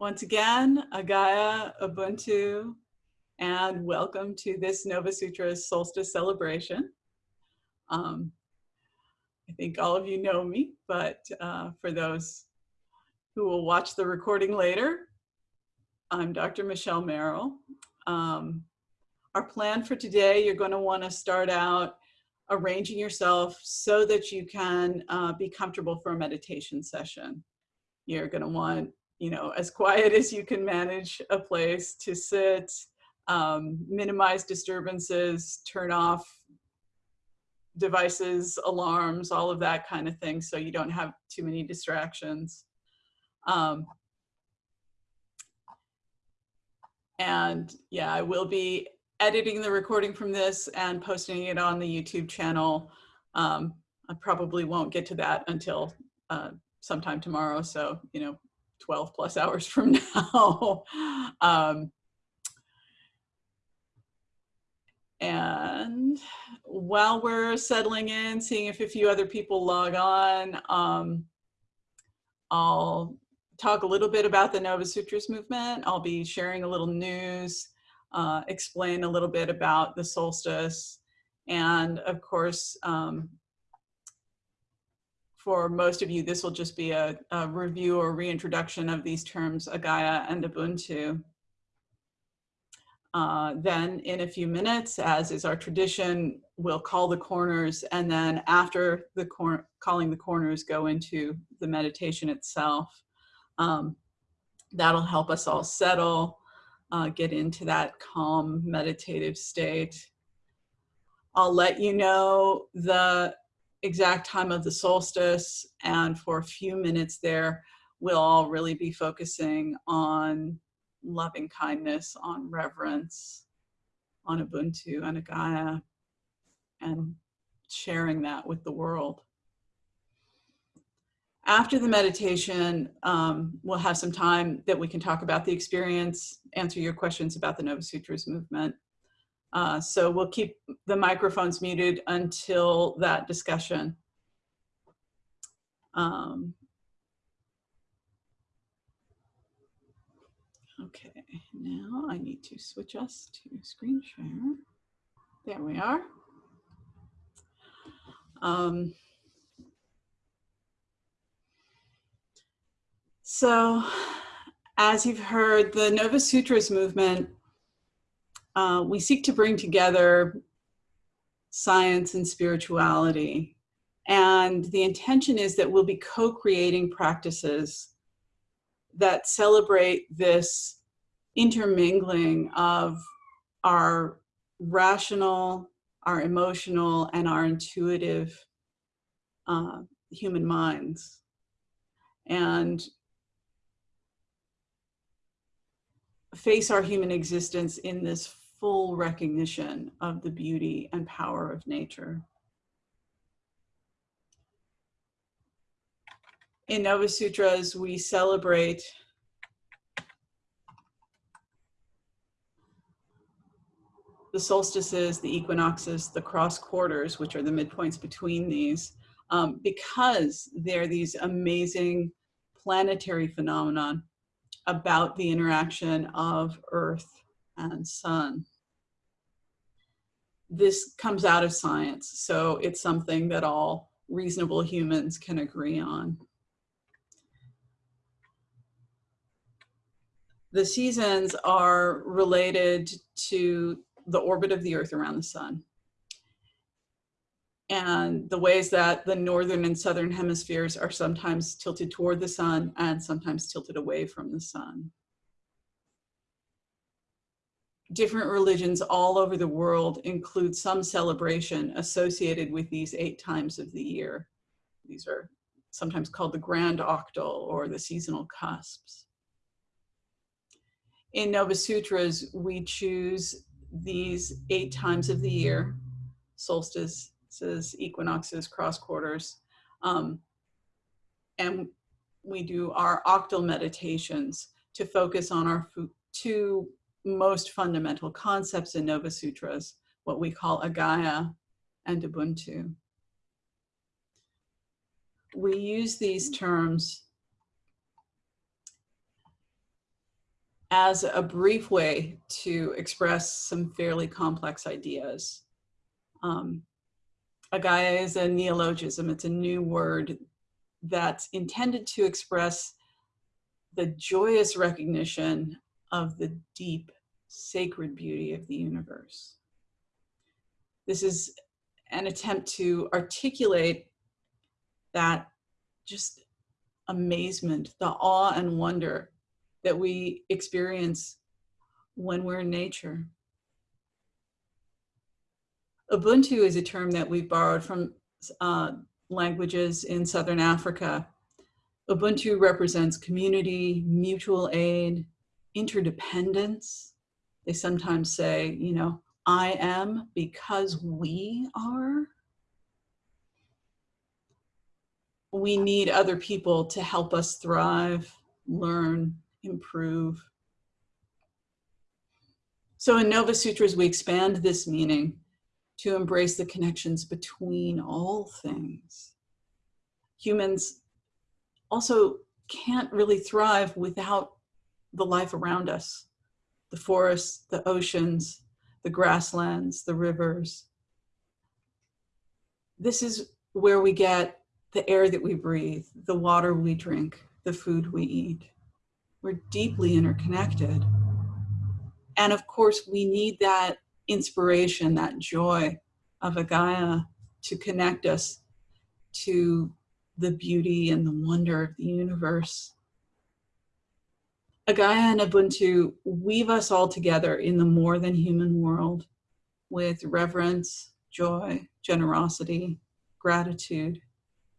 Once again, Agaya, Ubuntu, and welcome to this Nova Sutras solstice celebration. Um, I think all of you know me, but uh, for those who will watch the recording later, I'm Dr. Michelle Merrill. Um, our plan for today, you're going to want to start out arranging yourself so that you can uh, be comfortable for a meditation session. You're going to want you know, as quiet as you can manage a place to sit, um, minimize disturbances, turn off devices, alarms, all of that kind of thing so you don't have too many distractions. Um, and yeah, I will be editing the recording from this and posting it on the YouTube channel. Um, I probably won't get to that until uh, sometime tomorrow. So, you know, 12 plus hours from now. um, and while we're settling in, seeing if a few other people log on, um, I'll talk a little bit about the Nova Sutras movement. I'll be sharing a little news, uh, explain a little bit about the solstice, and of course, um, for most of you, this will just be a, a review or reintroduction of these terms, Agaya and Ubuntu. Uh, then in a few minutes, as is our tradition, we'll call the corners and then after the cor calling the corners go into the meditation itself. Um, that'll help us all settle, uh, get into that calm meditative state. I'll let you know the exact time of the solstice and for a few minutes there we'll all really be focusing on loving kindness, on reverence, on Ubuntu and Agaya, and sharing that with the world. After the meditation, um, we'll have some time that we can talk about the experience, answer your questions about the Nova Sutras movement, uh, so we'll keep the microphones muted until that discussion. Um, okay, now I need to switch us to screen share. There we are. Um, so as you've heard, the Nova Sutras movement uh, we seek to bring together science and spirituality. And the intention is that we'll be co-creating practices that celebrate this intermingling of our rational, our emotional, and our intuitive uh, human minds. And face our human existence in this full recognition of the beauty and power of nature. In Nova Sutras, we celebrate the solstices, the equinoxes, the cross quarters, which are the midpoints between these, um, because they're these amazing planetary phenomenon about the interaction of earth and sun. This comes out of science, so it's something that all reasonable humans can agree on. The seasons are related to the orbit of the earth around the sun and the ways that the northern and southern hemispheres are sometimes tilted toward the sun and sometimes tilted away from the sun different religions all over the world include some celebration associated with these eight times of the year. These are sometimes called the grand octal or the seasonal cusps. In Nova Sutras, we choose these eight times of the year, solstices, equinoxes, cross quarters, um, and we do our octal meditations to focus on our two most fundamental concepts in Nova Sutras, what we call Agaya and Ubuntu. We use these terms as a brief way to express some fairly complex ideas. Um, Agaya is a neologism. It's a new word that's intended to express the joyous recognition of the deep sacred beauty of the universe. This is an attempt to articulate that just amazement, the awe and wonder that we experience when we're in nature. Ubuntu is a term that we've borrowed from uh, languages in Southern Africa. Ubuntu represents community, mutual aid, interdependence. They sometimes say, you know, I am because we are. We need other people to help us thrive, learn, improve. So in Nova Sutras, we expand this meaning to embrace the connections between all things. Humans also can't really thrive without the life around us, the forests, the oceans, the grasslands, the rivers. This is where we get the air that we breathe, the water we drink, the food we eat. We're deeply interconnected. And of course, we need that inspiration, that joy of Agaya to connect us to the beauty and the wonder of the universe. Agaya and Ubuntu weave us all together in the more than human world with reverence, joy, generosity, gratitude,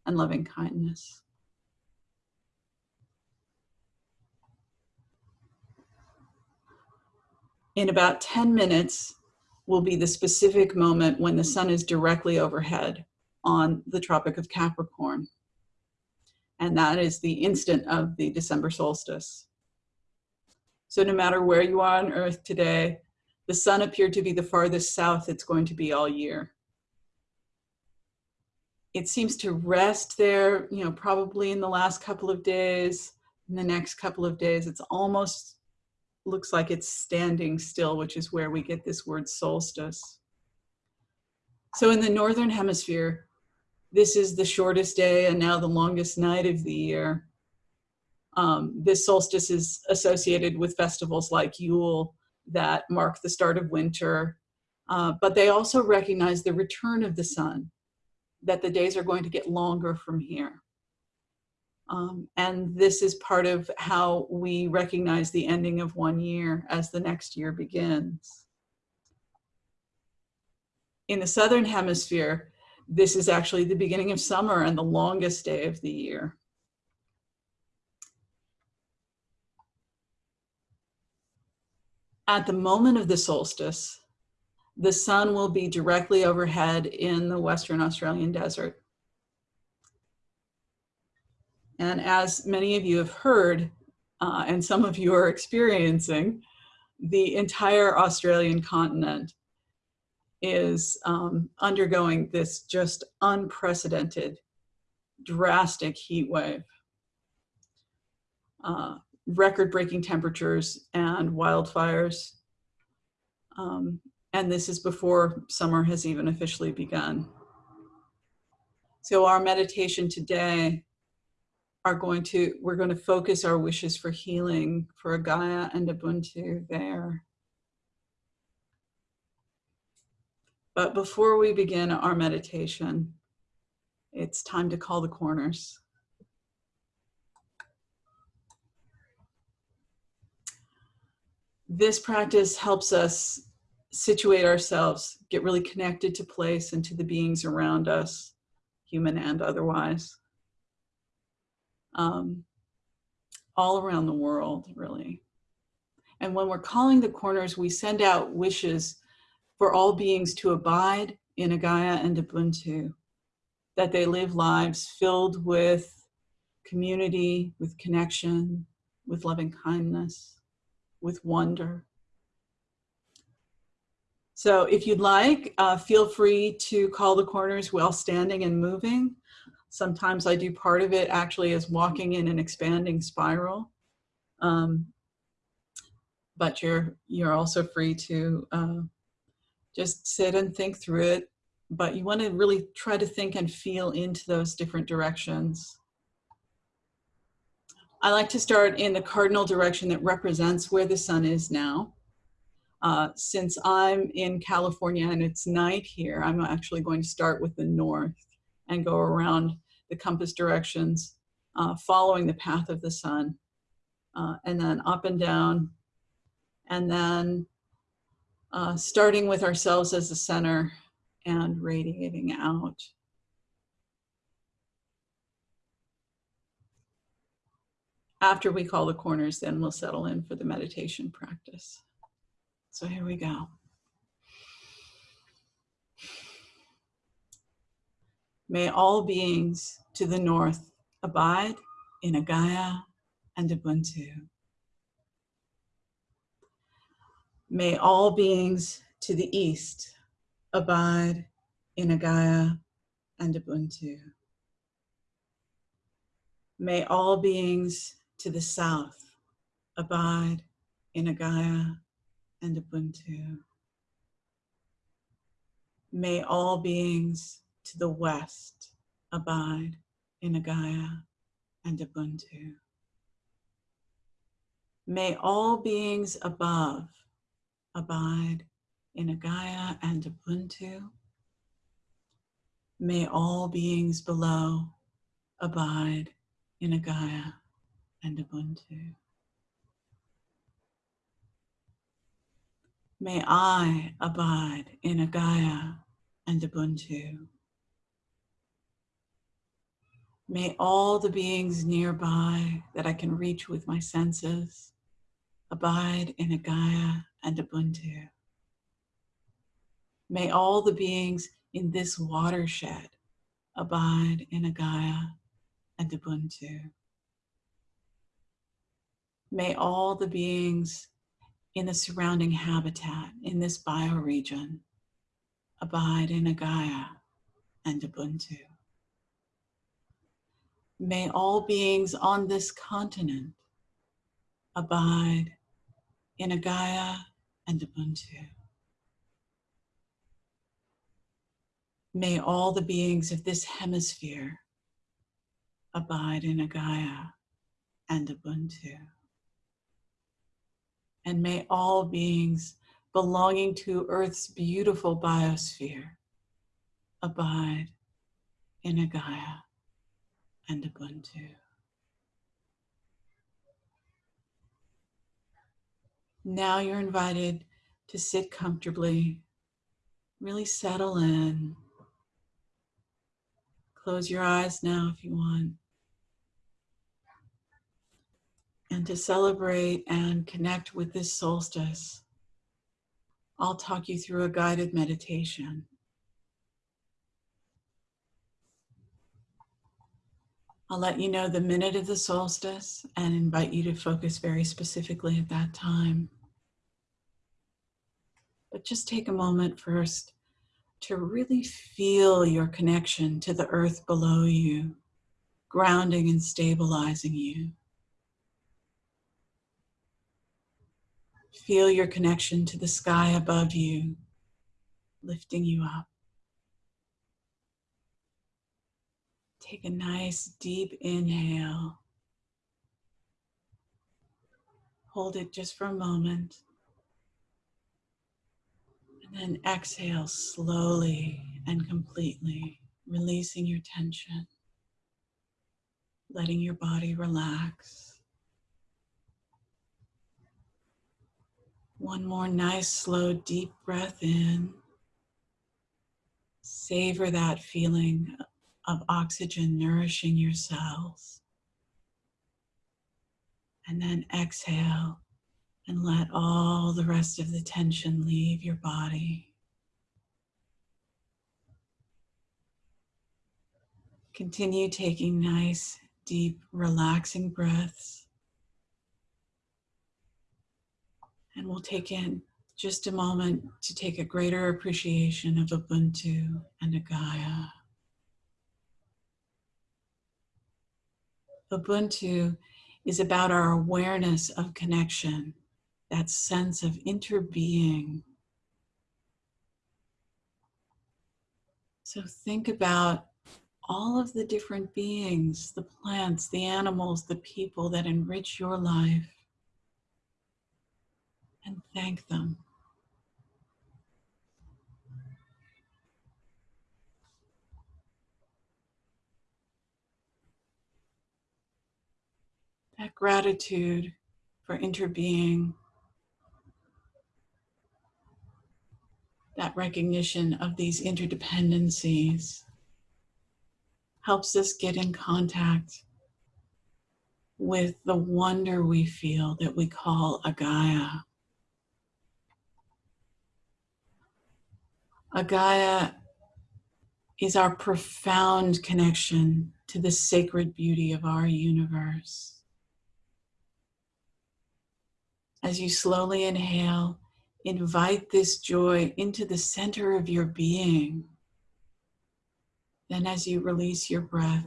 and loving kindness. In about 10 minutes will be the specific moment when the sun is directly overhead on the Tropic of Capricorn. And that is the instant of the December solstice. So no matter where you are on earth today, the sun appeared to be the farthest south it's going to be all year. It seems to rest there, you know, probably in the last couple of days, in the next couple of days, it's almost looks like it's standing still, which is where we get this word solstice. So in the Northern hemisphere, this is the shortest day and now the longest night of the year. Um, this solstice is associated with festivals like Yule that mark the start of winter, uh, but they also recognize the return of the sun, that the days are going to get longer from here. Um, and this is part of how we recognize the ending of one year as the next year begins. In the Southern Hemisphere, this is actually the beginning of summer and the longest day of the year. At the moment of the solstice, the sun will be directly overhead in the Western Australian desert. And as many of you have heard, uh, and some of you are experiencing, the entire Australian continent is um, undergoing this just unprecedented, drastic heat wave. Uh, record-breaking temperatures and wildfires. Um, and this is before summer has even officially begun. So our meditation today are going to, we're going to focus our wishes for healing for Gaia and Ubuntu there. But before we begin our meditation, it's time to call the corners. This practice helps us situate ourselves, get really connected to place and to the beings around us, human and otherwise um, all around the world, really. And when we're calling the corners, we send out wishes for all beings to abide in Agaya and Ubuntu, that they live lives filled with community, with connection, with loving kindness, with wonder. So if you'd like, uh, feel free to call the corners while standing and moving. Sometimes I do part of it actually as walking in an expanding spiral. Um, but you're you're also free to uh, just sit and think through it. But you want to really try to think and feel into those different directions. I like to start in the cardinal direction that represents where the sun is now. Uh, since I'm in California and it's night here, I'm actually going to start with the north and go around the compass directions, uh, following the path of the sun, uh, and then up and down, and then uh, starting with ourselves as the center and radiating out. After we call the corners, then we'll settle in for the meditation practice. So here we go. May all beings to the north abide in Agaya and Ubuntu. May all beings to the east abide in Agaya and Ubuntu. May all beings to the south abide in Agaya and Ubuntu. May all beings to the west abide in Agaya and Ubuntu. May all beings above abide in Agaya and Ubuntu. May all beings below abide in Agaya and Ubuntu. May I abide in Agaya and Ubuntu. May all the beings nearby that I can reach with my senses abide in Agaya and Ubuntu. May all the beings in this watershed abide in Agaya and Ubuntu. May all the beings in the surrounding habitat in this bioregion abide in Agaya and Ubuntu. May all beings on this continent abide in Agaya and Ubuntu. May all the beings of this hemisphere abide in Agaya and Ubuntu and may all beings belonging to Earth's beautiful biosphere abide in Agaya and Ubuntu. Now you're invited to sit comfortably, really settle in. Close your eyes now if you want. And to celebrate and connect with this solstice, I'll talk you through a guided meditation. I'll let you know the minute of the solstice and invite you to focus very specifically at that time. But just take a moment first to really feel your connection to the earth below you, grounding and stabilizing you. Feel your connection to the sky above you, lifting you up. Take a nice deep inhale. Hold it just for a moment. And then exhale slowly and completely, releasing your tension, letting your body relax. One more nice, slow, deep breath in. Savor that feeling of oxygen nourishing your cells. And then exhale and let all the rest of the tension leave your body. Continue taking nice, deep, relaxing breaths. And we'll take in just a moment to take a greater appreciation of Ubuntu and Agaya. Ubuntu is about our awareness of connection that sense of interbeing. So think about all of the different beings, the plants, the animals, the people that enrich your life, and thank them. That gratitude for interbeing, that recognition of these interdependencies helps us get in contact with the wonder we feel that we call Agaya. Agaya is our profound connection to the sacred beauty of our universe. As you slowly inhale, invite this joy into the center of your being. Then, as you release your breath,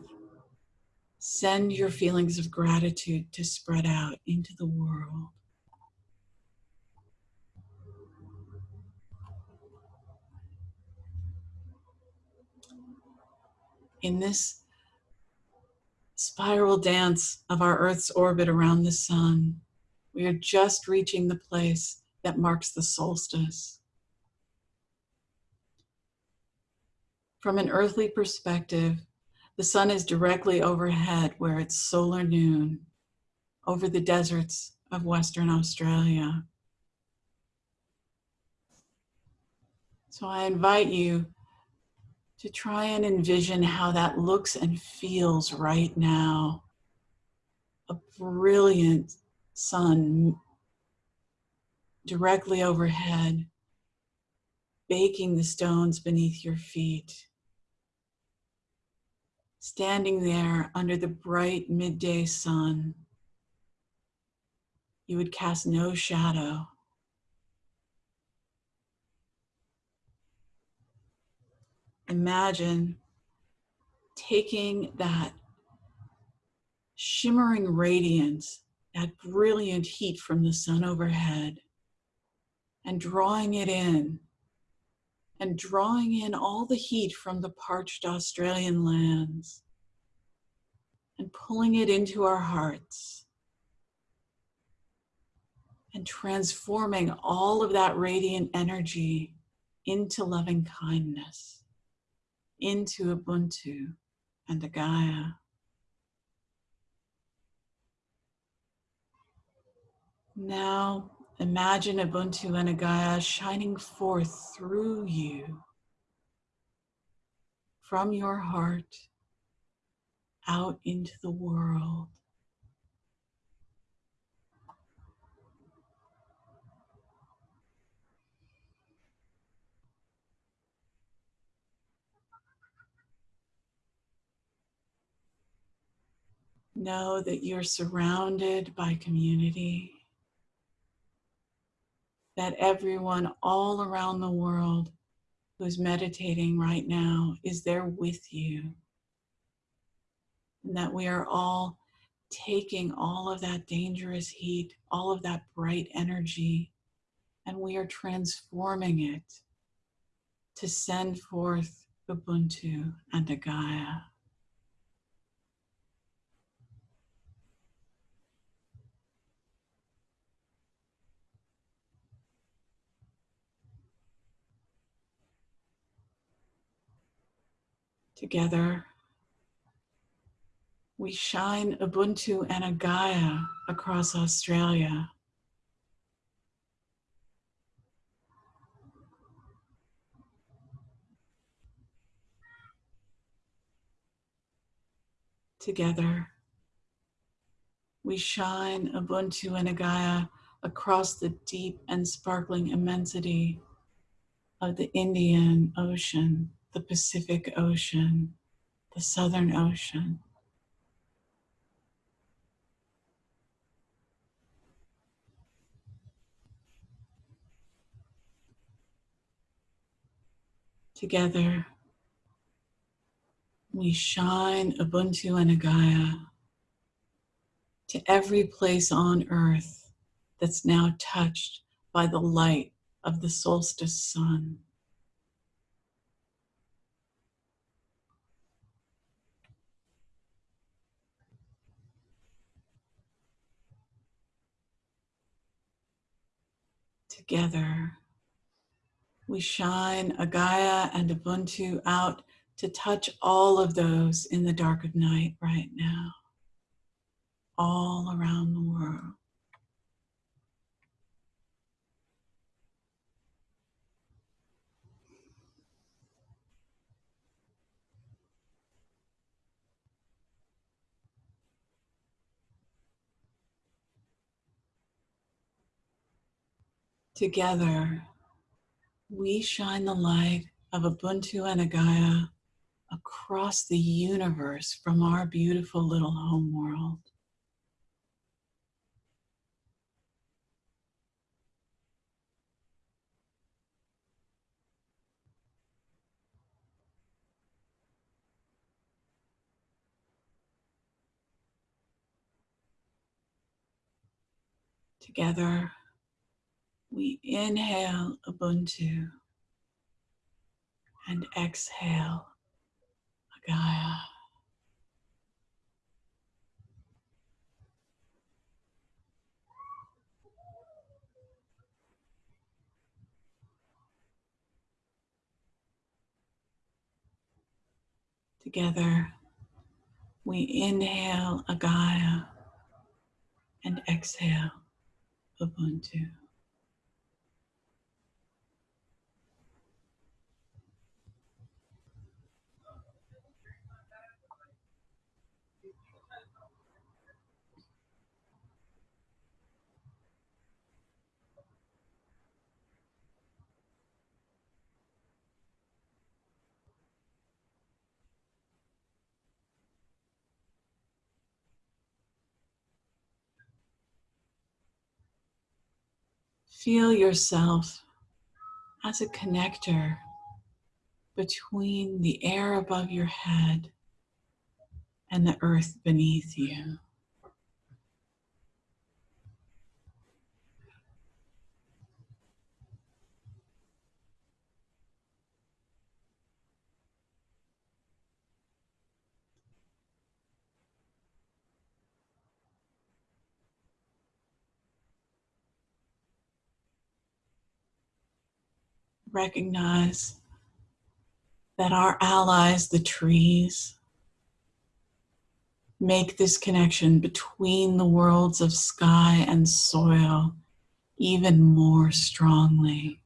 send your feelings of gratitude to spread out into the world. In this spiral dance of our Earth's orbit around the sun, we are just reaching the place that marks the solstice. From an earthly perspective, the sun is directly overhead where it's solar noon over the deserts of Western Australia. So I invite you to try and envision how that looks and feels right now. A brilliant sun directly overhead, baking the stones beneath your feet standing there under the bright midday sun, you would cast no shadow. Imagine taking that shimmering radiance, that brilliant heat from the sun overhead, and drawing it in and drawing in all the heat from the parched Australian lands and pulling it into our hearts and transforming all of that radiant energy into loving kindness, into Ubuntu and Agaya. Now Imagine Ubuntu and Agaya shining forth through you, from your heart, out into the world. Know that you're surrounded by community that everyone all around the world who's meditating right now is there with you. And that we are all taking all of that dangerous heat, all of that bright energy, and we are transforming it to send forth Ubuntu and Agaya. Together, we shine Ubuntu and Agaya across Australia. Together, we shine Ubuntu and Agaya across the deep and sparkling immensity of the Indian Ocean the Pacific Ocean, the Southern Ocean. Together, we shine Ubuntu and Agaya to every place on earth that's now touched by the light of the solstice sun. Together, we shine Agaya and Ubuntu out to touch all of those in the dark of night right now, all around the world. Together, we shine the light of Ubuntu and Agaya across the universe from our beautiful little home world. Together, we inhale Ubuntu and exhale Agaya. Together, we inhale Agaya and exhale Ubuntu. Feel yourself as a connector between the air above your head and the earth beneath you. Recognize that our allies, the trees, make this connection between the worlds of sky and soil even more strongly.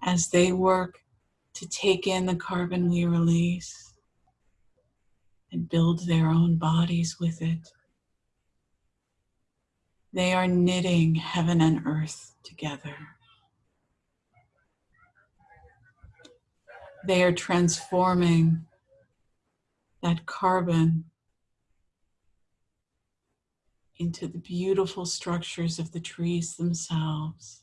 As they work to take in the carbon we release, and build their own bodies with it. They are knitting heaven and earth together. They are transforming that carbon into the beautiful structures of the trees themselves,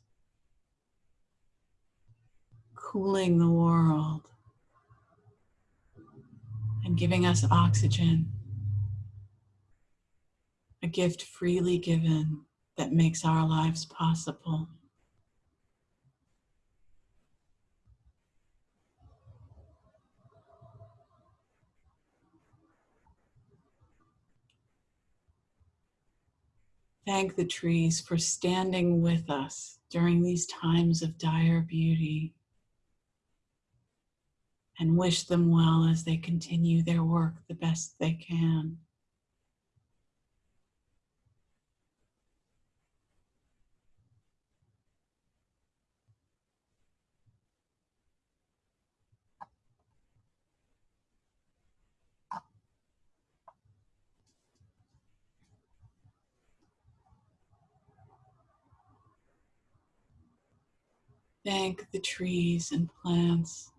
cooling the world and giving us oxygen, a gift freely given that makes our lives possible. Thank the trees for standing with us during these times of dire beauty and wish them well as they continue their work the best they can. Thank the trees and plants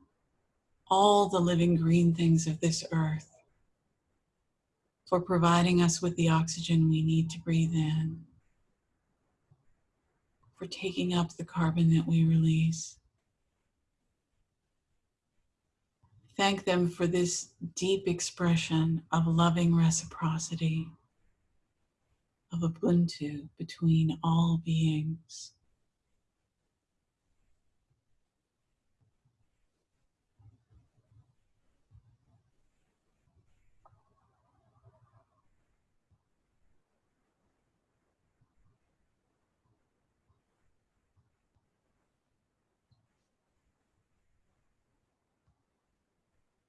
all the living green things of this earth for providing us with the oxygen we need to breathe in, for taking up the carbon that we release. Thank them for this deep expression of loving reciprocity, of Ubuntu between all beings.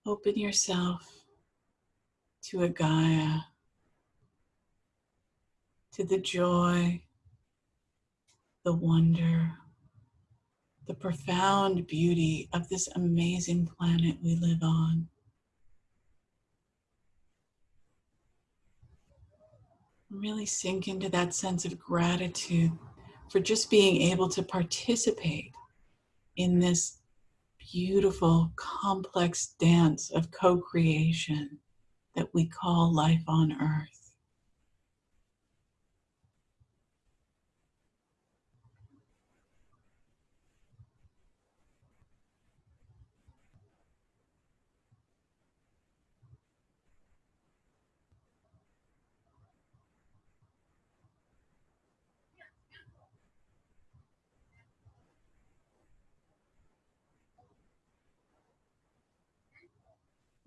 Open yourself to Agaya, to the joy, the wonder, the profound beauty of this amazing planet we live on. Really sink into that sense of gratitude for just being able to participate in this beautiful, complex dance of co creation that we call life on earth.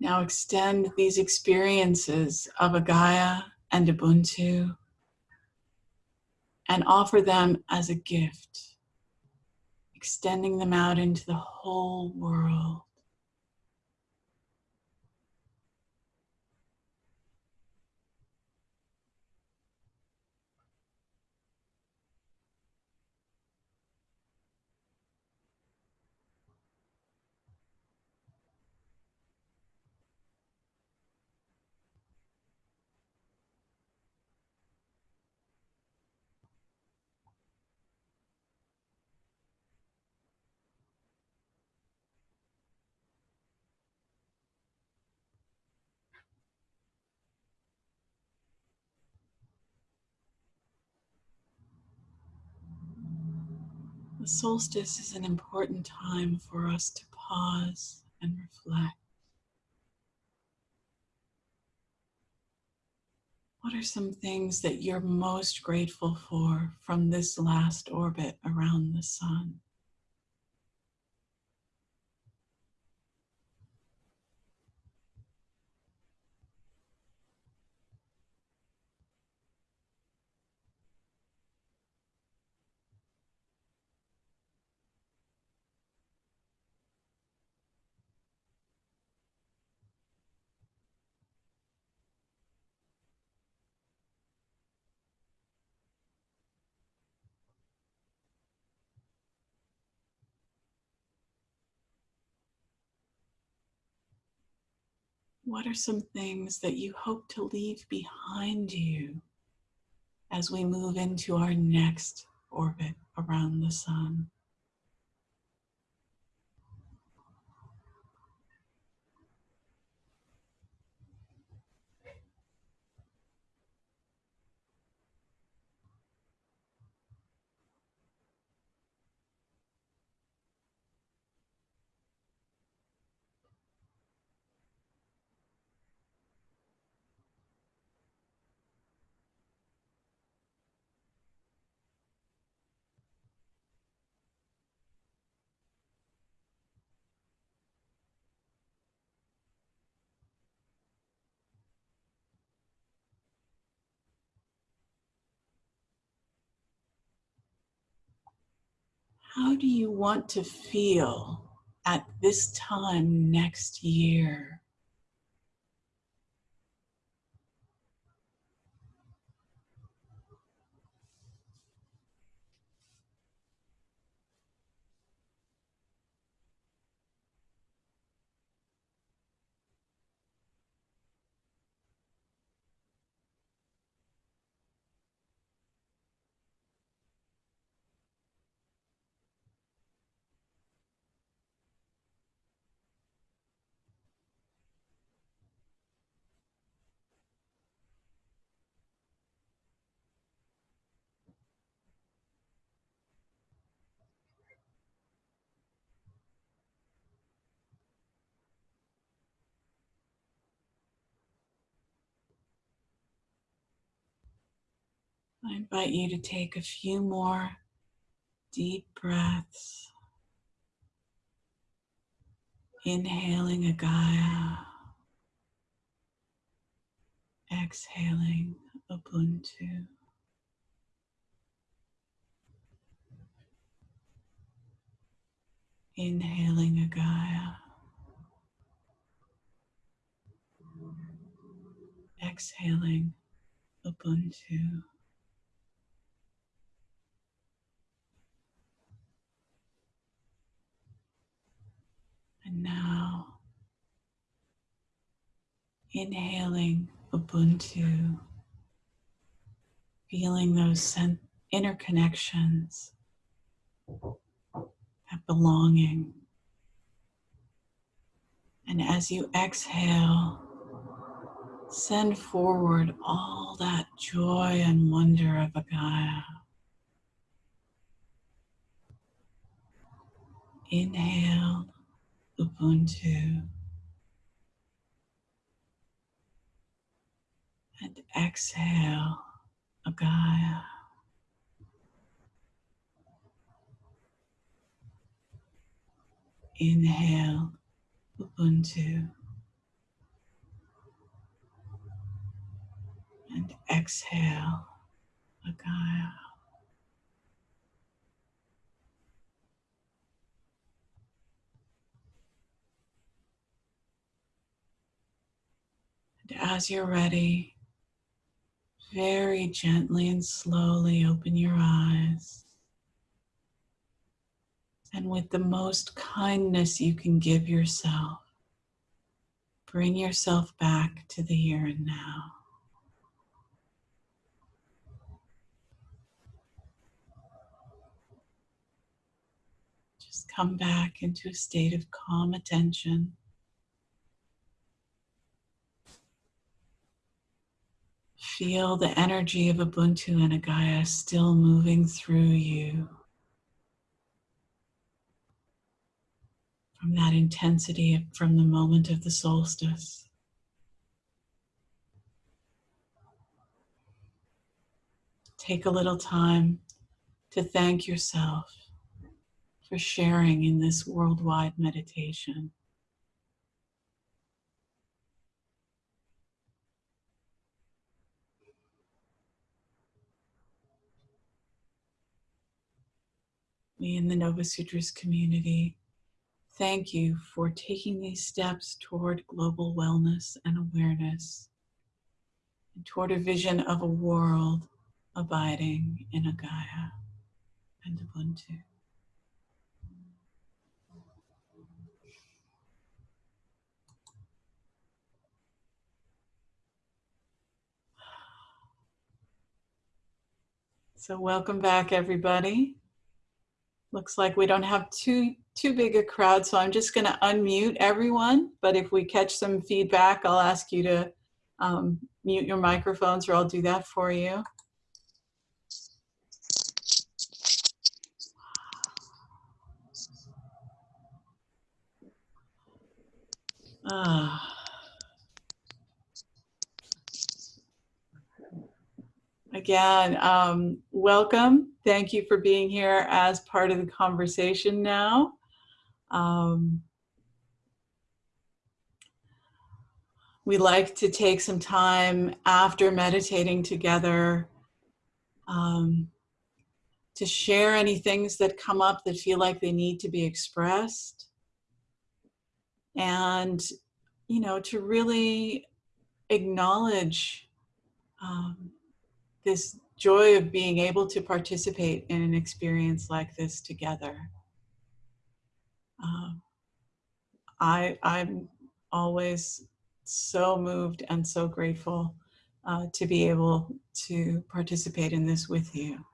Now extend these experiences of Agaya and Ubuntu and offer them as a gift, extending them out into the whole world. The solstice is an important time for us to pause and reflect. What are some things that you're most grateful for from this last orbit around the sun? What are some things that you hope to leave behind you as we move into our next orbit around the sun? How do you want to feel at this time next year? I invite you to take a few more deep breaths. Inhaling Agaya. Exhaling Ubuntu. Inhaling Agaya. Exhaling Ubuntu. And now, inhaling Ubuntu, feeling those inner connections, that belonging. And as you exhale, send forward all that joy and wonder of Agaya. Inhale, Ubuntu. And exhale, Agaya. Inhale, Ubuntu. And exhale, Agaya. As you're ready, very gently and slowly open your eyes. And with the most kindness you can give yourself, bring yourself back to the here and now. Just come back into a state of calm attention. Feel the energy of Ubuntu and Agaya still moving through you. From that intensity from the moment of the solstice. Take a little time to thank yourself for sharing in this worldwide meditation. We and the Nova Sutras community thank you for taking these steps toward global wellness and awareness, and toward a vision of a world abiding in a Agaya and Ubuntu. So welcome back, everybody. Looks like we don't have too too big a crowd, so I'm just going to unmute everyone. But if we catch some feedback, I'll ask you to um, mute your microphones, or I'll do that for you. Ah. Again, um, welcome. Thank you for being here as part of the conversation now. Um, we like to take some time after meditating together um, to share any things that come up that feel like they need to be expressed. And, you know, to really acknowledge um, this joy of being able to participate in an experience like this together. Um, I, I'm always so moved and so grateful uh, to be able to participate in this with you.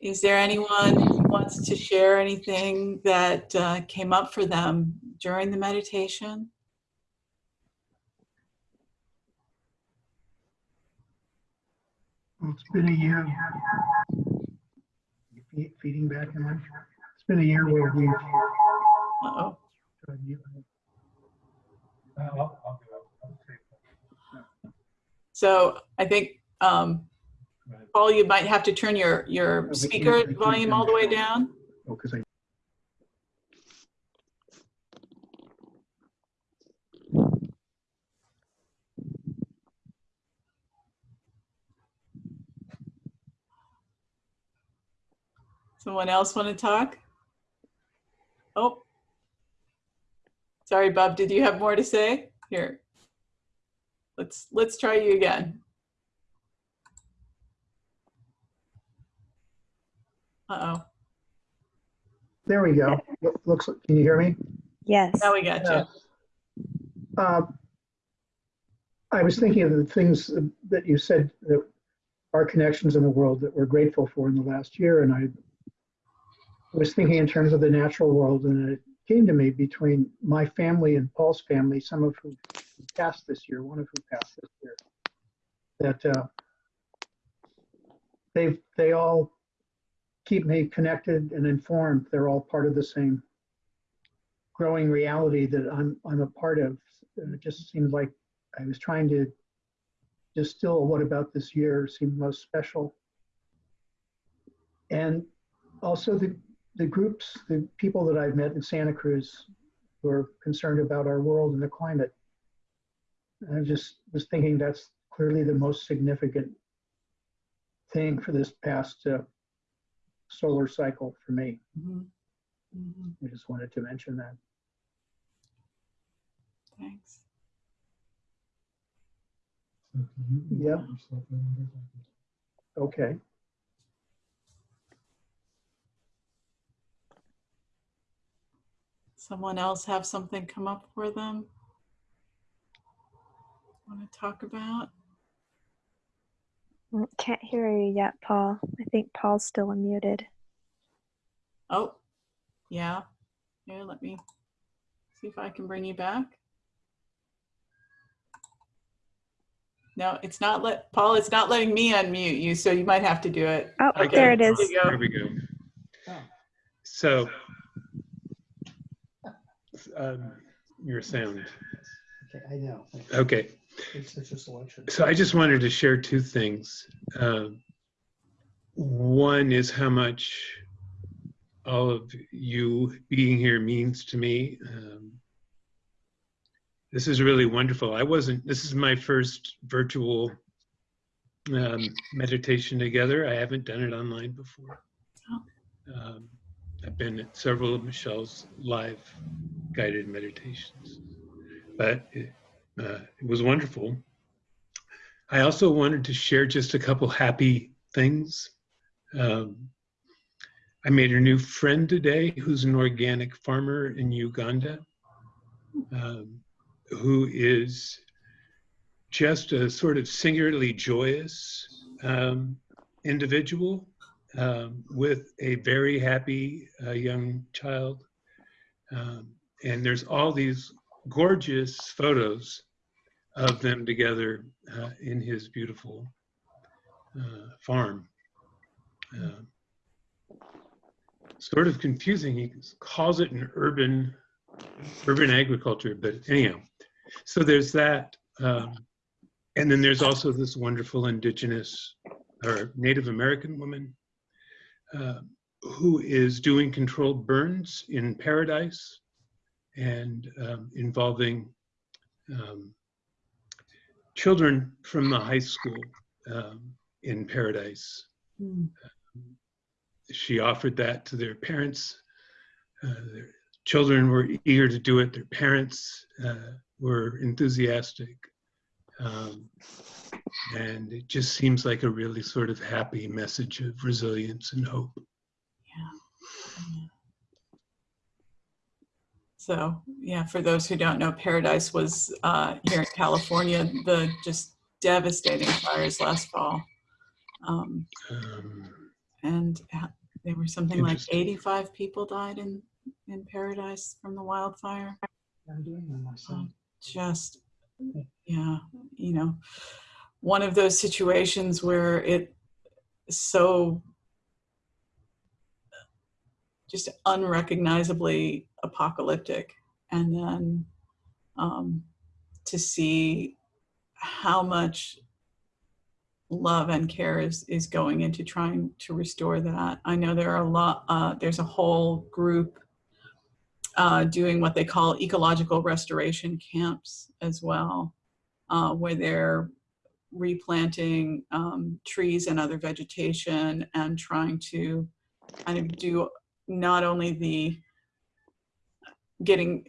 Is there anyone who wants to share anything that uh, came up for them during the meditation? Well, it's been a year. Feeding back in life. It's been a year where we've. Uh oh. So I think um, Right. Paul, you might have to turn your, your speaker volume all the way down. Oh, because I, Someone else want to talk? Oh. Sorry, Bob, did you have more to say? Here. Let's, let's try you again. Uh-oh, there we go. Lo- Looks, like- can you hear me? Yes. now we got you. Uh, I was thinking of the things that you said that our connections in the world that we're grateful for in the last year, and I was thinking in terms of the natural world, and it came to me between my family and Paul's family, some of who passed this year, one of who passed this year, that uh, they they all keep me connected and informed. They're all part of the same growing reality that I'm I'm a part of. It just seemed like I was trying to distill what about this year seemed most special. And also the the groups, the people that I've met in Santa Cruz who are concerned about our world and the climate. I just was thinking that's clearly the most significant thing for this past uh, solar cycle for me. Mhm. Mhm. I just wanted to mention that. Thanks. Yeah. Okay. Someone else have something come up for them? Want to talk about? Mm, Can't hear you yet, Paul. I think Paul's still unmuted. Oh, yeah. Here, let me see if I can bring you back. No, it's not let, Paul, it's not letting me unmute you, so you might have to do it. Oh, Okay. there it is. There you go. There we go. So, um, your sound. Okay, I know. Okay, It's a so I just wanted to share two things. Um, one is how much all of you being here means to me. Um, this is really wonderful. I wasn't, this is my first virtual um, meditation together. I haven't done it online before. Um, I've been at several of Michelle's live guided meditations, but uh, it was wonderful. I also wanted to share just a couple happy things. Um, I made a new friend today who's an organic farmer in Uganda um, who is just a sort of singularly joyous um, individual um, with a very happy uh, young child. Um, and there's all these gorgeous photos of them together uh, in his beautiful uh, farm. Uh, sort of confusing. He calls it an urban urban agriculture, but anyhow. So there's that, um, and then there's also this wonderful indigenous or Native American woman uh, who is doing controlled burns in paradise and um, involving um, children from the high school um, in paradise. Hmm. She offered that to their parents. Uh, their children were eager to do it. Their parents uh, were enthusiastic. Um, and it just seems like a really sort of happy message of resilience and hope. So, yeah, for those who don't know, Paradise was uh, here in California, the just devastating fires last fall. Um, Um, and there were something like 85 people died in, in Paradise from the wildfire. I'm doing them myself. Just, yeah, you know, one of those situations where it so just unrecognizably apocalyptic. And then um, to see how much love and care is, is going into trying to restore that. I know there are a lot, uh, there's a whole group uh, doing what they call ecological restoration camps as well, uh, where they're replanting um, trees and other vegetation and trying to kind of do not only the getting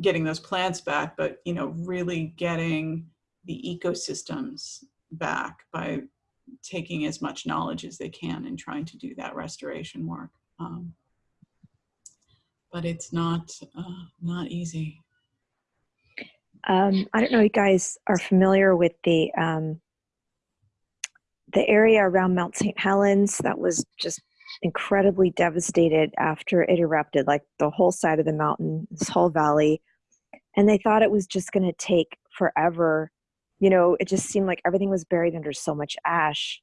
getting those plants back, but you know, really getting the ecosystems back by taking as much knowledge as they can and trying to do that restoration work. Um, but it's not uh, not easy. Um, I don't know if you guys are familiar with the um, the area around Mount St. Helens that was just incredibly devastated after it erupted, like the whole side of the mountain, this whole valley. And they thought it was just going to take forever. You know, it just seemed like everything was buried under so much ash.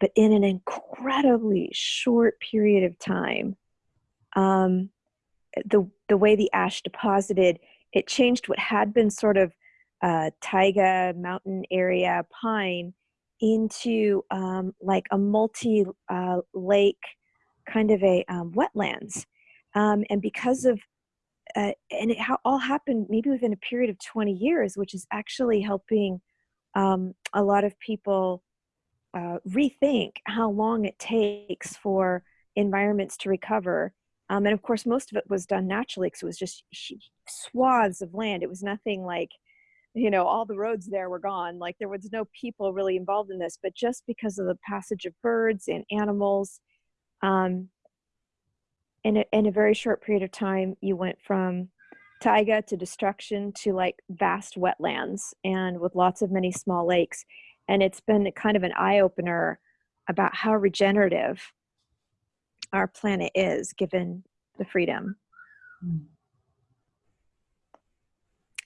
But in an incredibly short period of time, um, the the way the ash deposited, it changed what had been sort of uh, taiga mountain area pine into um, like a multi uh, lake kind of a um, wetlands. Um, and because of, uh, and it ha- all happened maybe within a period of 20 years, which is actually helping um, a lot of people uh, rethink how long it takes for environments to recover. Um, and of course, most of it was done naturally because it was just swaths of land. It was nothing like you know all the roads there were gone like there was no people really involved in this but just because of the passage of birds and animals um, in, a, in a very short period of time you went from taiga to destruction to like vast wetlands and with lots of many small lakes and it's been kind of an eye-opener about how regenerative our planet is given the freedom Mm.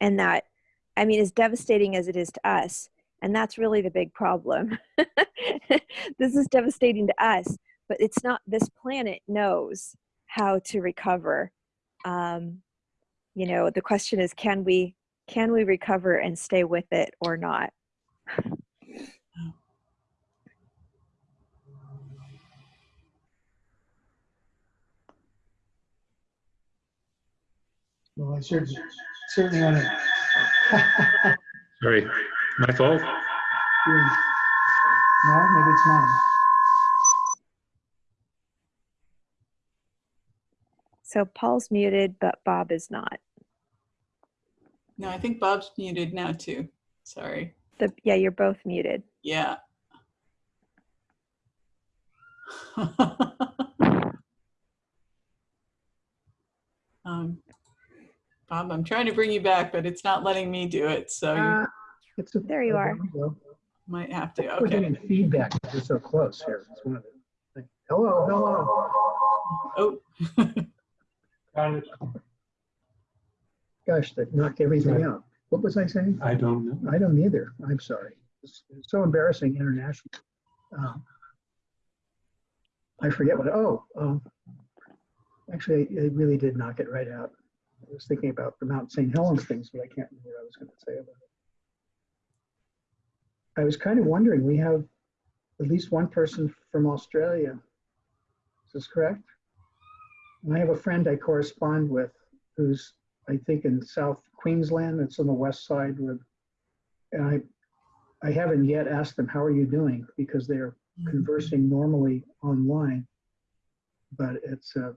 and that I mean, as devastating as it is to us, and that's really the big problem. this is devastating to us, but it's not. This planet knows how to recover. Um, you know, the question is, can we can we recover and stay with it or not? Well, I cer- certainly want to. Sorry, my fault. No, maybe it's mine. So Paul's muted, but Bob is not. No, I think Bob's muted now too. Sorry. The, yeah, you're both muted. Yeah. um, Bob, I'm trying to bring you back, but it's not letting me do it. So Uh, it's a- There you are. we go. might have to. We're Okay. getting feedback. We're so close here. It's one of the things. Hello, hello. Oh, Gosh, that knocked everything out. What was I saying? I don't know. I don't either. I'm sorry. It's it's so embarrassing internationally. Um, I forget what, oh, um, actually, it really did knock it right out. I was thinking about the Mount St. Helens things, but I can't remember what I was going to say about it. I was kind of wondering, we have at least one person from Australia. Is this correct? And I have a friend I correspond with who's, I think, in South Queensland. It's on the west side with, and I, I haven't yet asked them, how are you doing? Because they're conversing normally online. But it's, uh,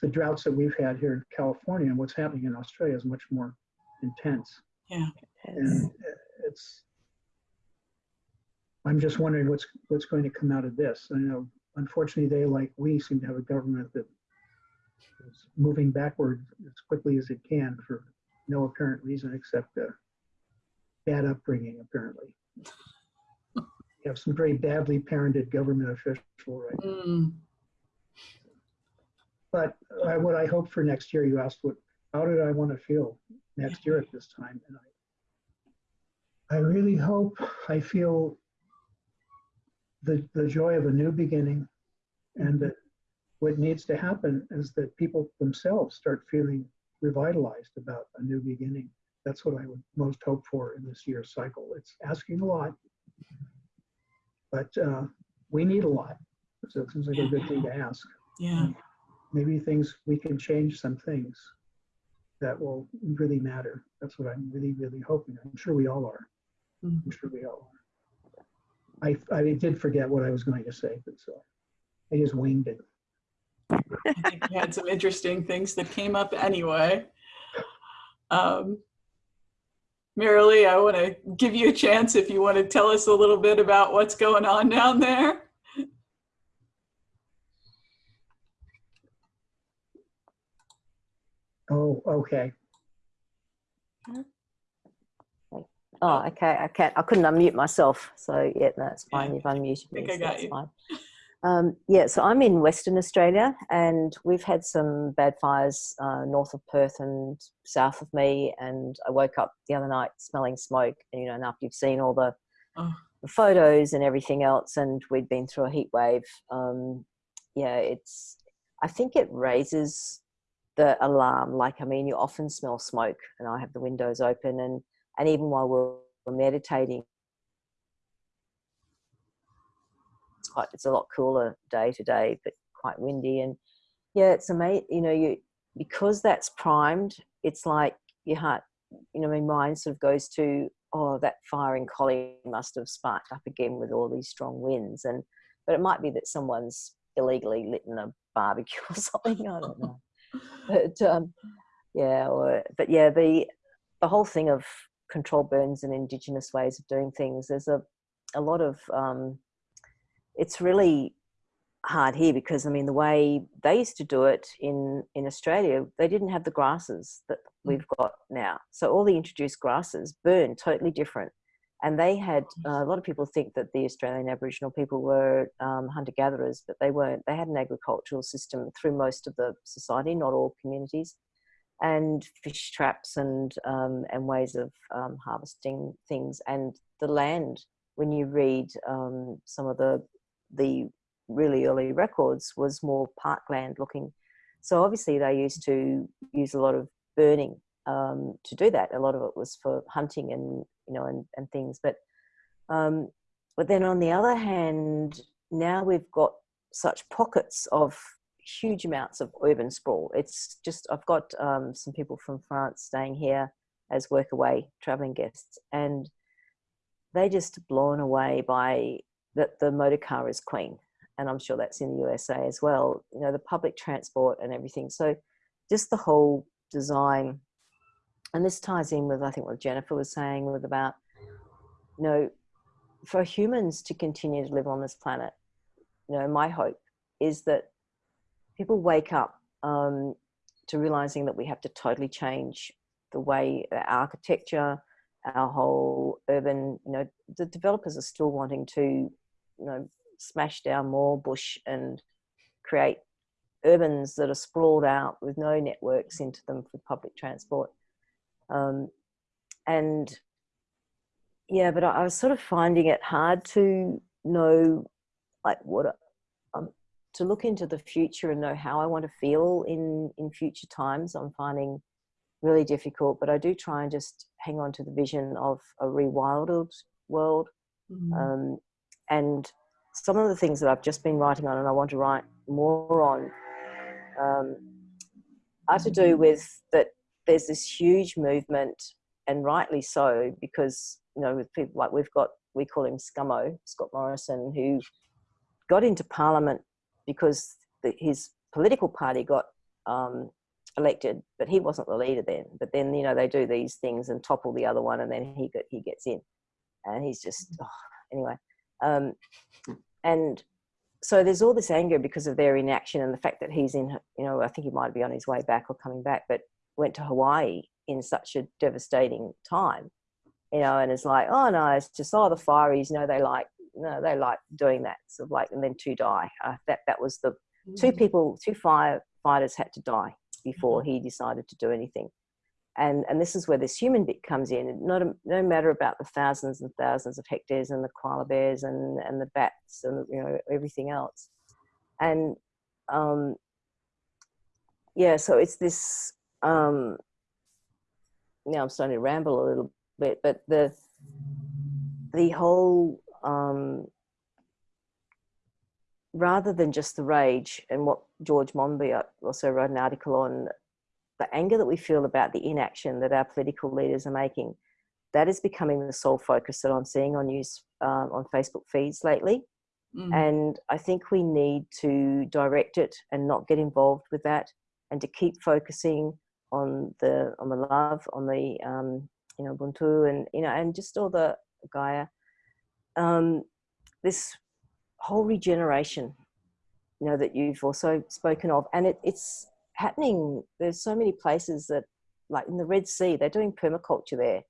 the droughts that we've had here in California and what's happening in Australia is much more intense. yeah. And it's, I'm just wondering what's, what's going to come out of this. I know, unfortunately, they, like we, seem to have a government that is moving backward as quickly as it can for no apparent reason except uh, bad upbringing, apparently. You have some very badly parented government official right Mm, But what I hope for next year, you asked what, how did I want to feel next year at this time? And I, I really hope I feel the, the joy of a new beginning and that what needs to happen is that people themselves start feeling revitalized about a new beginning. That's what I would most hope for in this year's cycle. It's asking a lot, but uh, we need a lot. So it seems like a good thing to ask. Yeah. Maybe things, we can change some things that will really matter. That's what I'm really, really hoping. I'm sure we all are. Mhm. I'm sure we all are. I, I did forget what I was going to say, but so I just winged it. I think we had some interesting things that came up anyway. Um, Marilee, I want to give you a chance if you want to tell us a little bit about what's going on down there. Oh, okay. Oh, okay. I can't. I couldn't unmute myself. So yeah, no, fine. Yeah, You've unmuted me. think I so got that's you. Fine. Um, yeah, so I'm in Western Australia, and we've had some bad fires uh, north of Perth and south of me. And I woke up the other night smelling smoke. And you know, and after you've seen all the, Oh. the photos and everything else, and we'd been through a heat wave. Um, yeah, it's. I think it raises the alarm. Like, I mean, you often smell smoke, and I have the windows open, and and even while we're, meditating, it's quite it's a lot cooler day to day, but quite windy, and yeah, it's amazing. You know, you because that's primed. It's like your heart. You know, my mind sort of goes to oh, that fire in Collie must have sparked up again with all these strong winds, and but it might be that someone's illegally lit in a barbecue or something. I don't know, but um, yeah, or but yeah, the the whole thing of control burns and indigenous ways of doing things. There's a a lot of um, it's really hard here because I mean the way they used to do it in in Australia, they didn't have the grasses that we've got now. So all the introduced grasses burn totally different. And they had uh, a lot of people think that the Australian Aboriginal people were um, hunter gatherers, but they weren't. They had an agricultural system through most of the society, not all communities, and fish traps and um, and ways of um, harvesting things. And the land, when you read um, some of the the really early records, was more parkland looking. So obviously they used to use a lot of burning um, to do that. A lot of it was for hunting and you know and, and things. But um, but then on the other hand, now we've got such pockets of huge amounts of urban sprawl. It's just I've got um, some people from France staying here as workaway traveling guests, and they just blown away by that the motor car is queen, and I'm sure that's in the USA as well. You know the public transport and everything. So just the whole design, and this ties in with I think what Jennifer was saying with about you know for humans to continue to live on this planet. You know my hope is that people wake up um, to realizing that we have to totally change the way our architecture, our whole urban, you know, the developers are still wanting to, you know, smash down more bush and create urbans that are sprawled out with no networks into them for public transport. Um, and yeah, but I, I was sort of finding it hard to know like what um, to look into the future and know how I want to feel in in future times. I'm finding really difficult, but I do try and just hang on to the vision of a rewilded world. Mhm. Um, and some of the things that I've just been writing on and I want to write more on um, are to do with that there's this huge movement, and rightly so, because, you know, with people like we've got, we call him Scummo, Scott Morrison, who got into Parliament because the, his political party got um, elected, but he wasn't the leader then. But then, you know, they do these things and topple the other one, and then he he gets in, and he's just oh, anyway. Um, and so there's all this anger because of their inaction and the fact that he's in, you know, I think he might be on his way back or coming back, but went to Hawaii in such a devastating time, you know, and it's like, oh no, it's just oh the fireys, you know, they like no, they like doing that, sort of like, and then two die. Uh, that that was the two people, two firefighters had to die before he decided to do anything. And, and this is where this human bit comes in. Not a, no matter about the thousands and thousands of hectares and the koala bears and, and the bats and you know everything else. And um, yeah, so it's this um, now I'm starting to ramble a little bit, but the the whole um, rather than just the rage and what George Monbiot also wrote an article on the anger that we feel about the inaction that our political leaders are making, that is becoming the sole focus that I'm seeing on news um, on Facebook feeds lately. Mm. And I think we need to direct it and not get involved with that, and to keep focusing on the on the love, on the um, you know Ubuntu, and you know, and just all the Gaia. Um, this whole regeneration, you know, that you've also spoken of, and it, it's happening. There's so many places that, like in the Red Sea, they're doing permaculture there,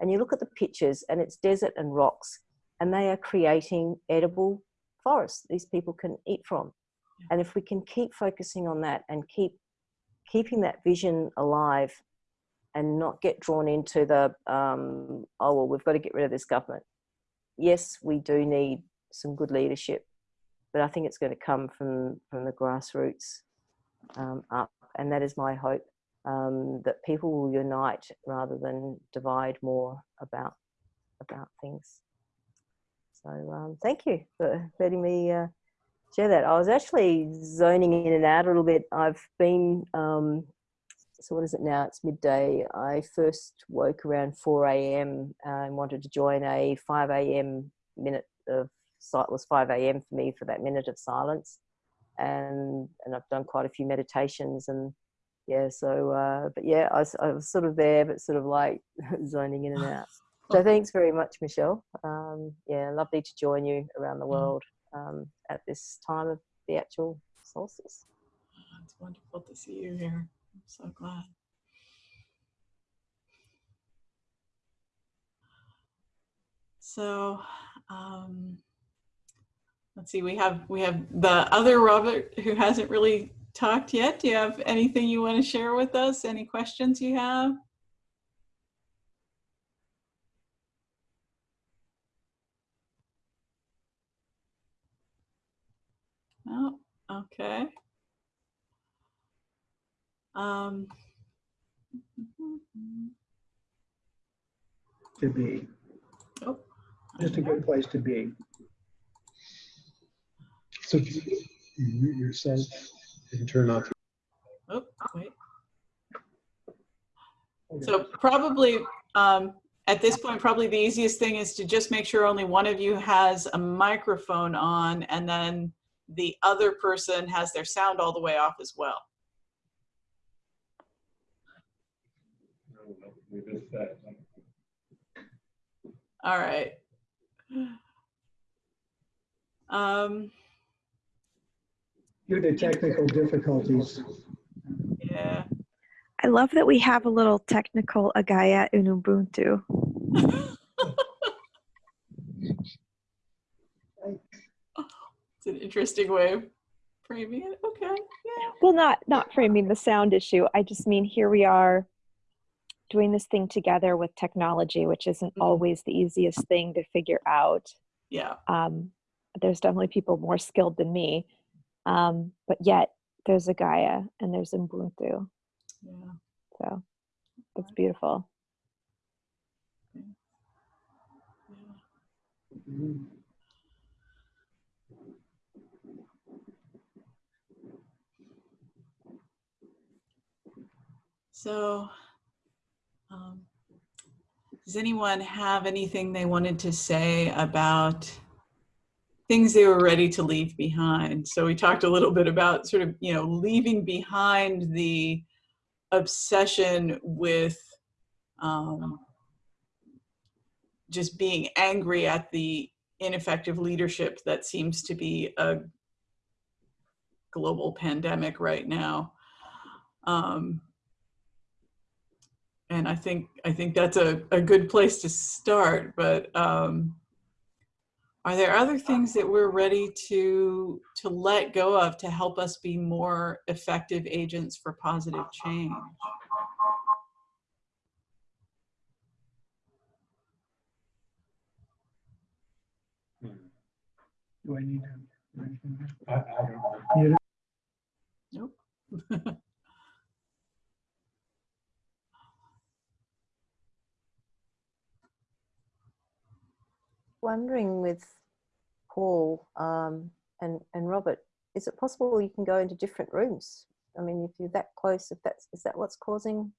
and you look at the pictures, and it's desert and rocks, and they are creating edible forests these people can eat from. And if we can keep focusing on that and keep keeping that vision alive and not get drawn into the, um, oh, well, we've got to get rid of this government. Yes, we do need some good leadership, but I think it's going to come from, from the grassroots um, up. And that is my hope um, that people will unite rather than divide more about, about things. So um, thank you for letting me uh, share that. I was actually zoning in and out a little bit. I've been, um, so what is it now? It's midday. I first woke around 4 a.m. and wanted to join a 5 a.m. minute of, it was 5 a.m. for me for that minute of silence. And, and I've done quite a few meditations and yeah, so, uh, but yeah, I was, I was sort of there, but sort of like zoning in and out. So thanks very much, Michelle. Um, yeah, lovely to join you around the world um, at this time of the actual solstice. It's wonderful to see you here. I'm so glad. So, um, let's see. We have we have the other Robert who hasn't really talked yet. Do you have anything you want to share with us? Any questions you have? Oh, okay. Um, To be, oh, just a good place to be. So you mute yourself and turn off. oh, wait. So probably, um, at this point, probably the easiest thing is to just make sure only one of you has a microphone on and then the other person has their sound all the way off as well. All right. Um, Due to technical difficulties, yeah. I love that we have a little technical Agaya in Ubuntu. an interesting way of framing it. Okay. Yeah. Well, not not framing the sound issue. I just mean here we are doing this thing together with technology, which isn't Mhm. always the easiest thing to figure out. Yeah. Um, there's definitely people more skilled than me, um, but yet there's a Gaia and there's Ubuntu. Yeah. So that's beautiful. yeah. So, um, does anyone have anything they wanted to say about things they were ready to leave behind? So we talked a little bit about sort of, you know, leaving behind the obsession with um, just being angry at the ineffective leadership that seems to be a global pandemic right now. Um, and I think I think that's a, a good place to start. But um, are there other things that we're ready to to let go of to help us be more effective agents for positive change? do I need to? do anything? I, I don't know. Nope. wondering with Paul um, and and Robert, is it possible you can go into different rooms? I mean, if you're that close, if that's is that what's causing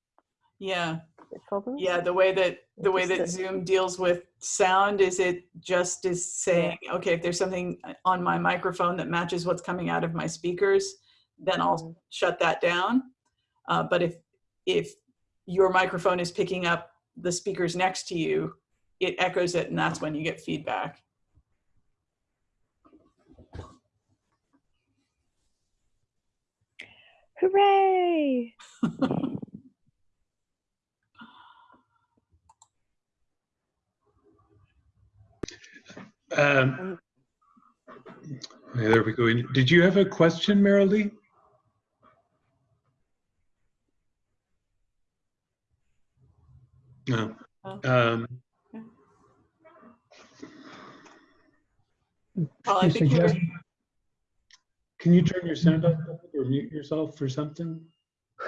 Yeah, the problems? yeah. The way that the way that Zoom deals with sound is it just is saying, okay, if there's something on my microphone that matches what's coming out of my speakers, then I'll Mm. shut that down. Uh, but if if your microphone is picking up the speakers next to you, it echoes it, and that's when you get feedback. Hooray! Um, yeah, there we go. Did you have a question, Marilee? No. Um, Paul, I You think you were- suggest- can you turn your sound off or mute yourself or something?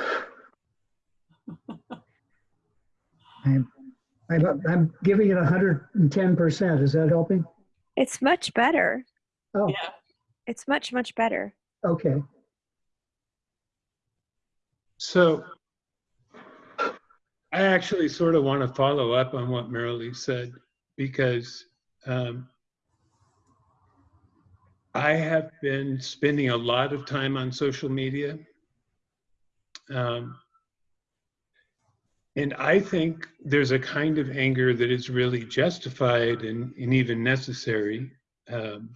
I'm, I'm, I'm giving it hundred and ten percent. Is that helping? It's much better. Oh, yeah. It's much, much better. okay. So I actually sort of want to follow up on what Marilee said because um, I have been spending a lot of time on social media. Um, and I think there's a kind of anger that is really justified and, and even necessary. Um,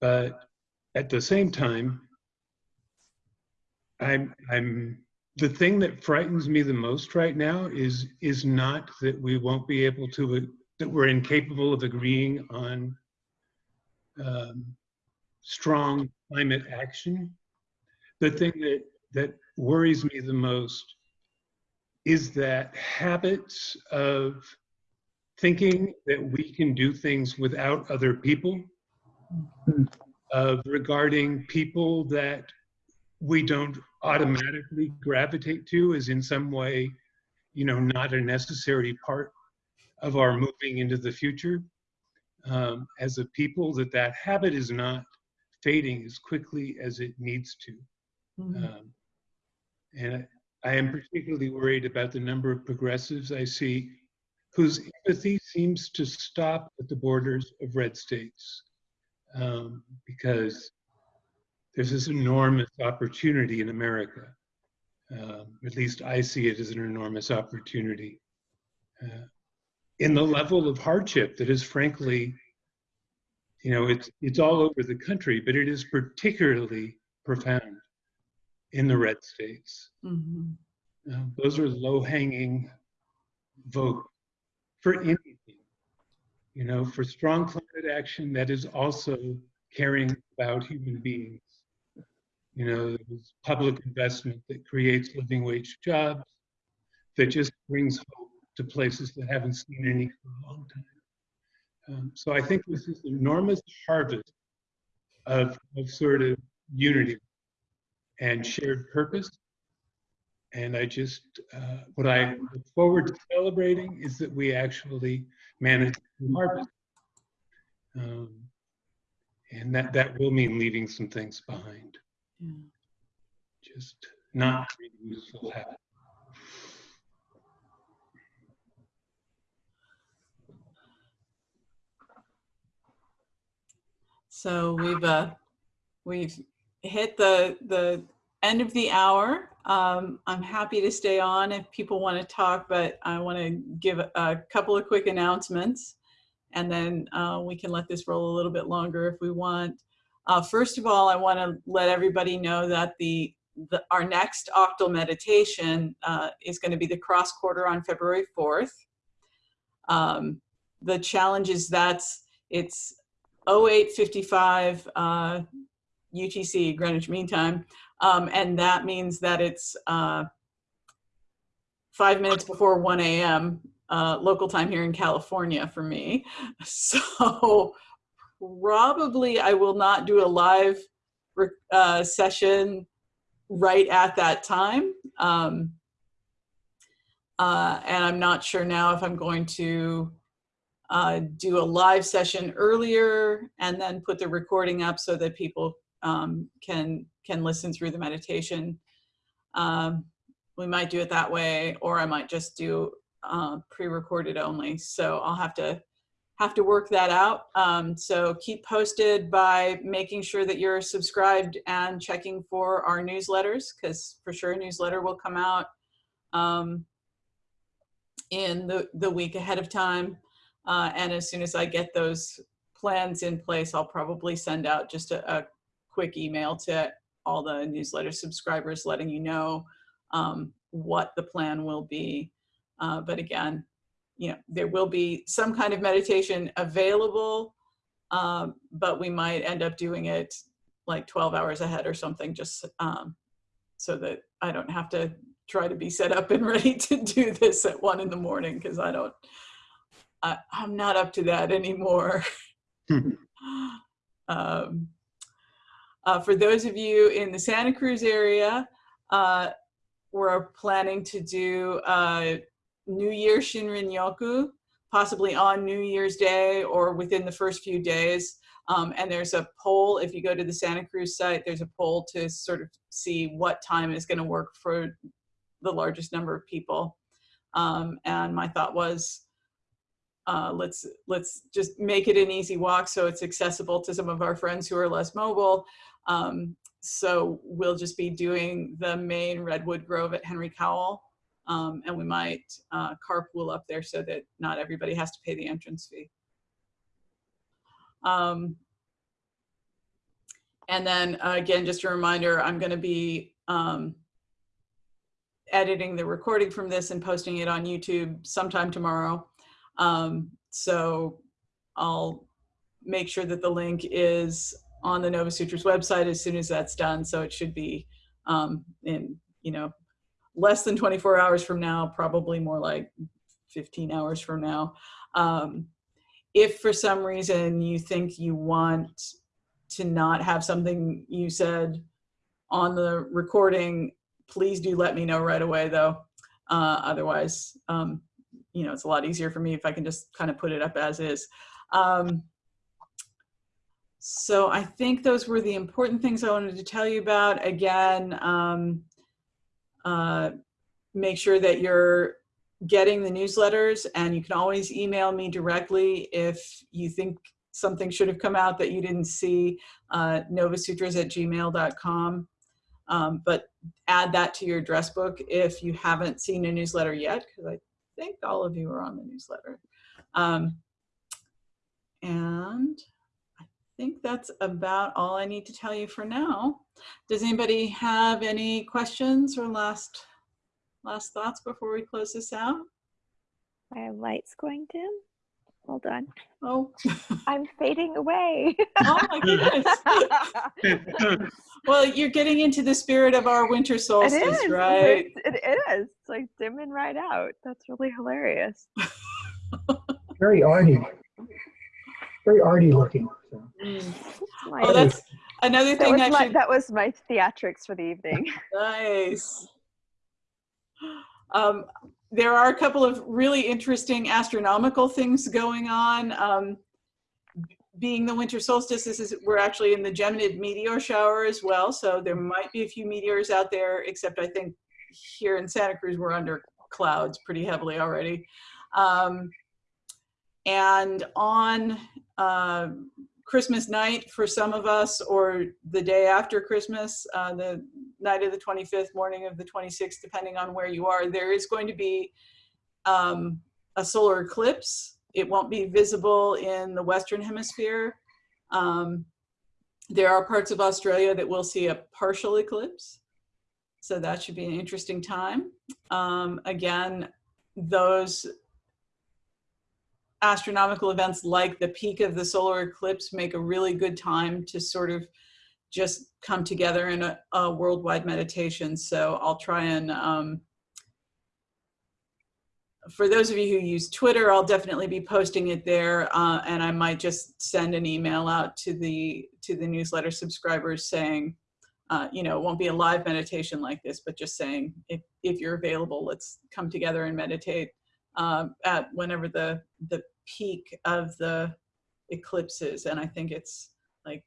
but at the same time, I'm I'm the thing that frightens me the most right now is is not that we won't be able to that we're incapable of agreeing on um, strong climate action. The thing that that worries me the most is that habits of thinking that we can do things without other people, of regarding people that we don't automatically gravitate to as in some way, you know, not a necessary part of our moving into the future. Um, as a people, that that habit is not fading as quickly as it needs to. Mhm. Um, and I am particularly worried about the number of progressives I see whose empathy seems to stop at the borders of red states. Um, because there's this enormous opportunity in America. Um, at least I see it as an enormous opportunity. Uh, in the level of hardship that is frankly, you know, it's, it's all over the country, but it is particularly profound in the red states. Mhm. Uh, those are low hanging vote for anything. You know, for strong climate action that is also caring about human beings. You know, there's public investment that creates living wage jobs, that just brings hope to places that haven't seen any for a long time. Um, so I think this is an enormous harvest of, of sort of unity and shared purpose. And I just, uh, what I look forward to celebrating is that we actually manage to harvest. Um, and that, that will mean leaving some things behind, Yeah. just not really useful habits. So we've uh, we've hit the the end of the hour. Um, I'm happy to stay on if people want to talk, but I want to give a, couple of quick announcements, and then uh, we can let this roll a little bit longer if we want. Uh, first of all, I want to let everybody know that the, the our next octal meditation uh, is going to be the cross quarter on February 4th. Um, the challenge is that's it's 0855 uh, UTC, Greenwich Mean Time. Um, and that means that it's uh, five minutes before 1 a.m. Uh, local time here in California for me. So probably I will not do a live uh, session right at that time. Um, uh, and I'm not sure now if I'm going to uh, do a live session earlier and then put the recording up so that people um, can can listen through the meditation. Um, we might do it that way, or I might just do uh, pre-recorded only. So I'll have to have to work that out. Um, so keep posted by making sure that you're subscribed and checking for our newsletters, because for sure a newsletter will come out um, in the, the week ahead of time. Uh, and as soon as I get those plans in place, I'll probably send out just a, a quick email to all the newsletter subscribers letting you know um, what the plan will be. Uh, but again, you know, there will be some kind of meditation available, um, but we might end up doing it like 12 hours ahead or something, just um, so that I don't have to try to be set up and ready to do this at one in the morning because I don't, I, I'm not up to that anymore. um, uh, for those of you in the Santa Cruz area, uh, we're planning to do uh, New Year Shinrin Yoku, possibly on New Year's Day or within the first few days. Um, and there's a poll, if you go to the Santa Cruz site, there's a poll to sort of see what time is gonna work for the largest number of people. Um, and my thought was, uh, let's, let's just make it an easy walk so it's accessible to some of our friends who are less mobile. Um, so we'll just be doing the main Redwood Grove at Henry Cowell um, and we might uh, carpool up there so that not everybody has to pay the entrance fee. Um, and then uh, again, just a reminder, I'm going to be um, editing the recording from this and posting it on YouTube sometime tomorrow. Um, so I'll make sure that the link is on the Nova Sutras website as soon as that's done. So it should be um, in, you know, less than 24 hours from now, probably more like 15 hours from now. Um, if for some reason you think you want to not have something you said on the recording, please do let me know right away though. Uh, otherwise, um, you know, it's a lot easier for me if I can just kind of put it up as is. Um, so I think those were the important things I wanted to tell you about. Again, um, uh, make sure that you're getting the newsletters and you can always email me directly if you think something should have come out that you didn't see, uh, novasutras at gmail.com. Um, but add that to your address book if you haven't seen a newsletter yet, because I think all of you are on the newsletter. Um, and I think that's about all I need to tell you for now. Does anybody have any questions or last last thoughts before we close this out? My light's going dim. Hold on. Oh, I'm fading away. oh my goodness. well, you're getting into the spirit of our winter solstice, it is. right? It, it is. It's like dimming right out. That's really hilarious. Very arty. Very arty looking. So. Mm. Oh, that's another that, thing was I my, should. that was my theatrics for the evening. Nice. Um, there are a couple of really interesting astronomical things going on. Um, being the winter solstice, this is we're actually in the Geminid meteor shower as well, so there might be a few meteors out there. Except I think here in Santa Cruz we're under clouds pretty heavily already. Um, and on uh, Christmas night for some of us, or the day after Christmas, uh, the night of the 25th, morning of the 26th, depending on where you are, there is going to be um, a solar eclipse. It won't be visible in the Western Hemisphere. Um, there are parts of Australia that will see a partial eclipse. So that should be an interesting time. Um, again, those astronomical events like the peak of the solar eclipse make a really good time to sort of just come together in a, a worldwide meditation. So I'll try and, um, for those of you who use Twitter, I'll definitely be posting it there, uh, and I might just send an email out to the to the newsletter subscribers saying, uh, you know, it won't be a live meditation like this, but just saying if if you're available, let's come together and meditate um, at whenever the the peak of the eclipses. And I think it's like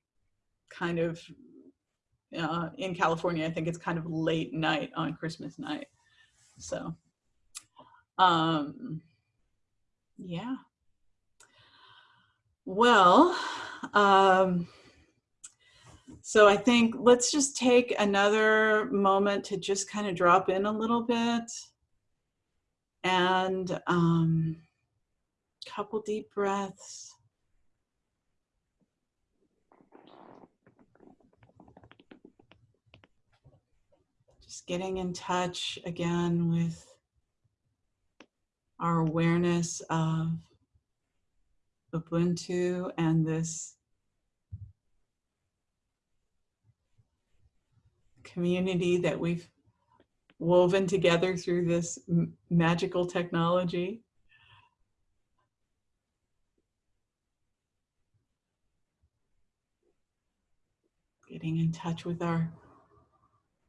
kind of uh, in California, I think it's kind of late night on Christmas night. So, um, yeah. Well, um, so I think let's just take another moment to just kind of drop in a little bit and um, couple deep breaths. Just getting in touch again with our awareness of Ubuntu and this community that we've woven together through this magical technology. Getting in touch with our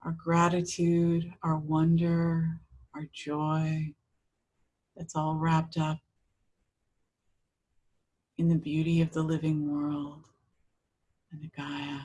our gratitude, our wonder, our joy. That's all wrapped up in the beauty of the living world and the Gaia.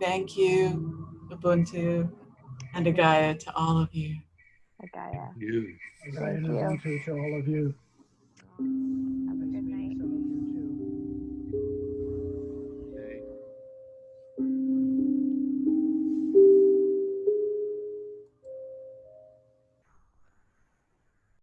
Thank you, Ubuntu and Agaya to all of you. Agaya. You. Right, and you. To all of you. Have a good night.